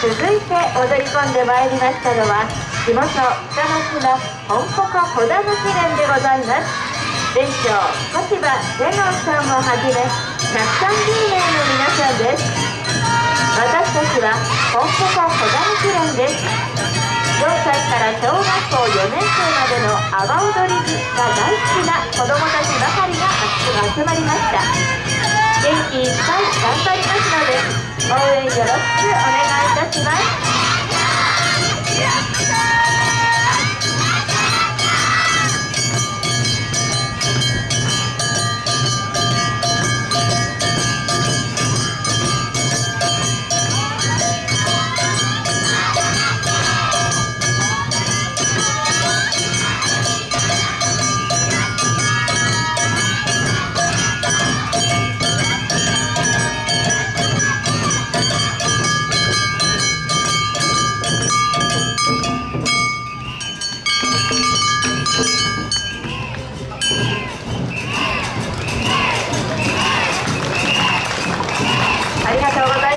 続いて踊り込んでまいりましたのは地元北の島本鉾小田の記念でございます店長小芝瀬能さんをはじめ130名の皆さんです私たちは本鉾小田の記念です4歳から小学校4年生までの阿波踊り部が大好きな子どもたちばかりが集まりました元気いっぱい頑張りますので応援よろしくお願いします